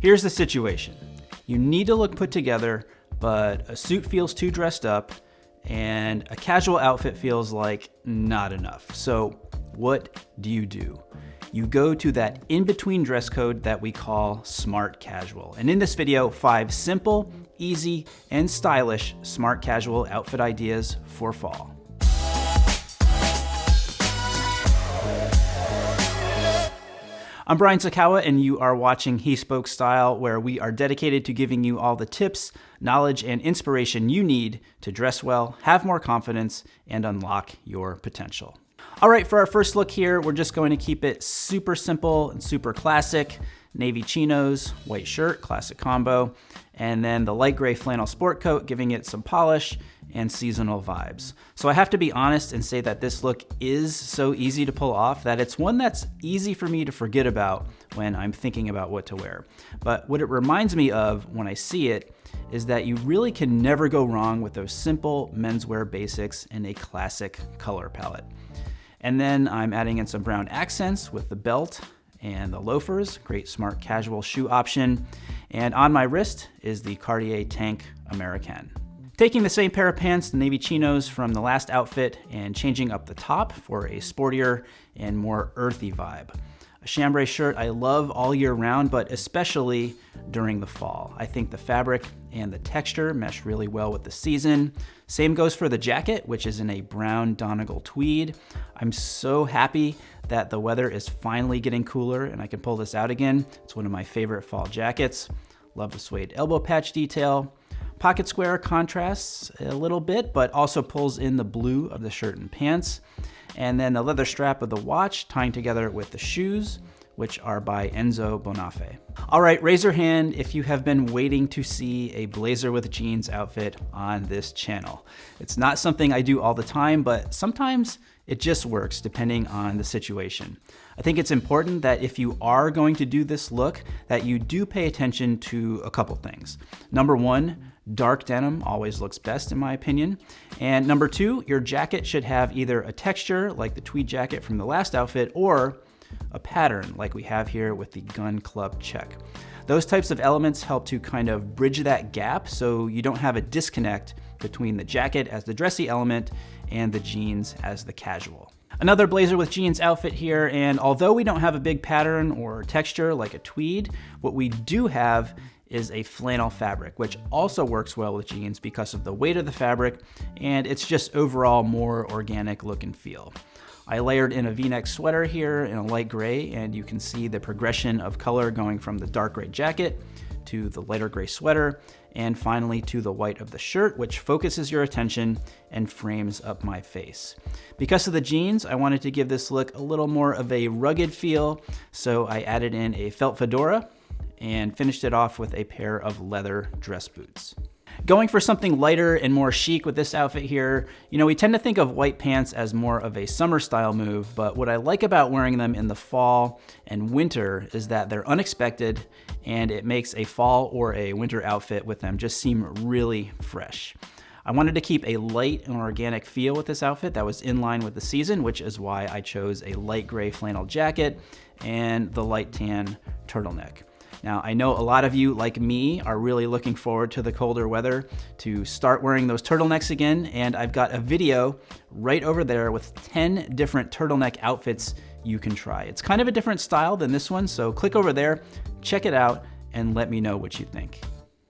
Here's the situation. You need to look put together, but a suit feels too dressed up and a casual outfit feels like not enough. So what do you do? You go to that in-between dress code that we call smart casual. And in this video, five simple, easy, and stylish smart casual outfit ideas for fall. I'm Brian Sacawa, and you are watching He Spoke Style, where we are dedicated to giving you all the tips, knowledge, and inspiration you need to dress well, have more confidence, and unlock your potential. All right, for our first look here, we're just going to keep it super simple and super classic. Navy chinos, white shirt, classic combo, and then the light gray flannel sport coat, giving it some polish and seasonal vibes. So I have to be honest and say that this look is so easy to pull off that it's one that's easy for me to forget about when I'm thinking about what to wear. But what it reminds me of when I see it is that you really can never go wrong with those simple menswear basics in a classic color palette. And then I'm adding in some brown accents with the belt and the loafers, great smart casual shoe option. And on my wrist is the Cartier Tank Americaine. Taking the same pair of pants, the navy chinos from the last outfit, and changing up the top for a sportier and more earthy vibe. A chambray shirt I love all year round, but especially during the fall. I think the fabric and the texture mesh really well with the season. Same goes for the jacket, which is in a brown Donegal tweed. I'm so happy that the weather is finally getting cooler and I can pull this out again. It's one of my favorite fall jackets. Love the suede elbow patch detail. Pocket square contrasts a little bit, but also pulls in the blue of the shirt and pants. And then the leather strap of the watch tying together with the shoes, which are by Enzo Bonafé. All right, raise your hand if you have been waiting to see a blazer with jeans outfit on this channel. It's not something I do all the time, but sometimes it just works depending on the situation. I think it's important that if you are going to do this look, that you do pay attention to a couple things. Number one, Dark denim always looks best in my opinion. And number two, your jacket should have either a texture like the tweed jacket from the last outfit or a pattern like we have here with the gun club check. Those types of elements help to kind of bridge that gap so you don't have a disconnect between the jacket as the dressy element and the jeans as the casual. Another blazer with jeans outfit here, and although we don't have a big pattern or texture like a tweed, what we do have is a flannel fabric, which also works well with jeans because of the weight of the fabric, and it's just overall more organic look and feel. I layered in a v-neck sweater here in a light gray, and you can see the progression of color going from the dark gray jacket to the lighter gray sweater, and finally to the white of the shirt, which focuses your attention and frames up my face. Because of the jeans, I wanted to give this look a little more of a rugged feel, so I added in a felt fedora and finished it off with a pair of leather dress boots. Going for something lighter and more chic with this outfit here, you know, we tend to think of white pants as more of a summer style move, but what I like about wearing them in the fall and winter is that they're unexpected and it makes a fall or a winter outfit with them just seem really fresh. I wanted to keep a light and organic feel with this outfit that was in line with the season, which is why I chose a light gray flannel jacket and the light tan turtleneck. Now, I know a lot of you, like me, are really looking forward to the colder weather to start wearing those turtlenecks again, and I've got a video right over there with 10 different turtleneck outfits you can try. It's kind of a different style than this one, so click over there, check it out, and let me know what you think.